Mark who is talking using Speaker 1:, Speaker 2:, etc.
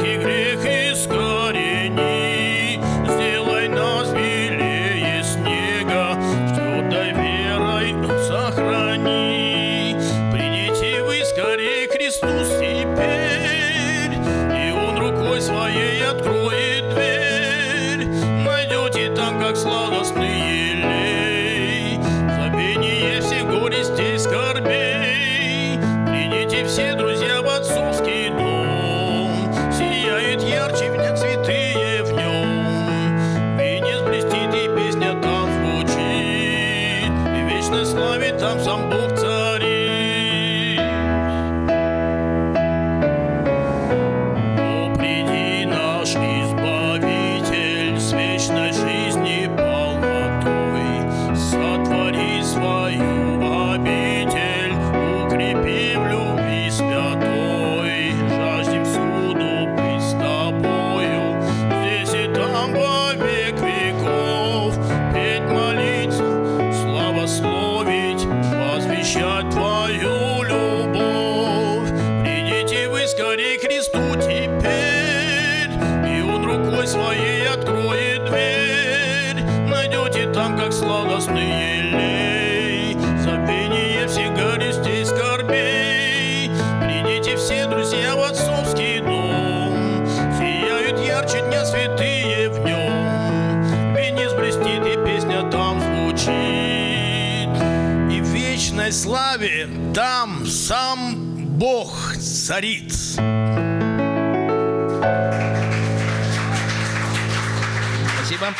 Speaker 1: всякий грех искорени. Сделай нас белее снега, твердой верой сохрани. Придите вы скорее теперь, и Он рукой своей откроет дверь. Найдете там, как сладостные some bolt небесный елей, забвение всех скорбей. Придите все, друзья, в отцовский дом, сияют ярче дня святые в нем. Венец блестит, и песня там звучит, и в вечной славе там сам Бог царит.
Speaker 2: Спасибо.